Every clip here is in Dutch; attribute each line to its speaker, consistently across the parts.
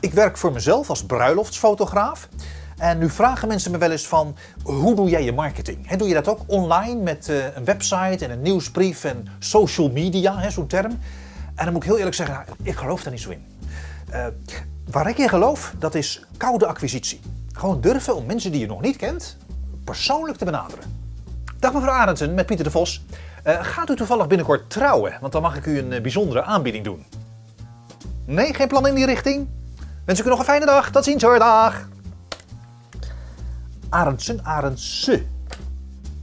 Speaker 1: Ik werk voor mezelf als bruiloftsfotograaf. En nu vragen mensen me wel eens van, hoe doe jij je marketing? Doe je dat ook online met uh, een website en een nieuwsbrief en social media, zo'n term? En dan moet ik heel eerlijk zeggen, nou, ik geloof daar niet zo in. Uh, waar ik in geloof, dat is koude acquisitie. Gewoon durven om mensen die je nog niet kent, persoonlijk te benaderen. Dag mevrouw Arendsen, met Pieter de Vos. Uh, gaat u toevallig binnenkort trouwen? Want dan mag ik u een bijzondere aanbieding doen. Nee, geen plan in die richting? Wens ik u nog een fijne dag. Tot ziens hoor, dag. Arendsen, Arendse.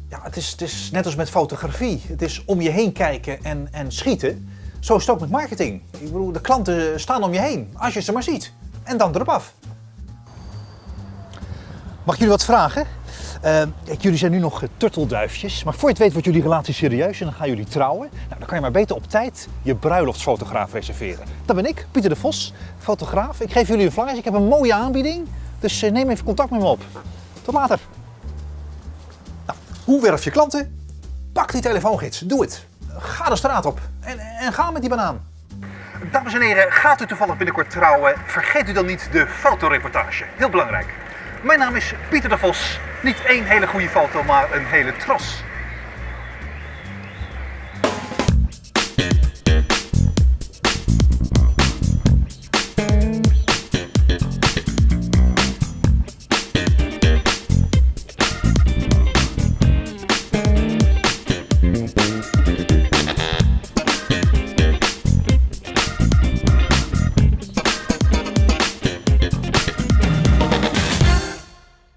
Speaker 1: Ja, het is, het is net als met fotografie. Het is om je heen kijken en, en schieten. Zo is het ook met marketing. Ik bedoel, de klanten staan om je heen, als je ze maar ziet. En dan erop af. Mag ik jullie wat vragen? Uh, jullie zijn nu nog turtelduifjes, maar voor je het weet wordt jullie relatie serieus en dan gaan jullie trouwen. Nou, dan kan je maar beter op tijd je bruiloftsfotograaf reserveren. Dat ben ik, Pieter de Vos, fotograaf. Ik geef jullie een flyers, ik heb een mooie aanbieding, dus uh, neem even contact met me op. Tot later. Nou, hoe werf je klanten? Pak die telefoongids, doe het. Ga de straat op en, en ga met die banaan. Dames en heren, gaat u toevallig binnenkort trouwen, vergeet u dan niet de fotoreportage. Heel belangrijk. Mijn naam is Pieter de Vos. Niet één hele goede foto, maar een hele tros.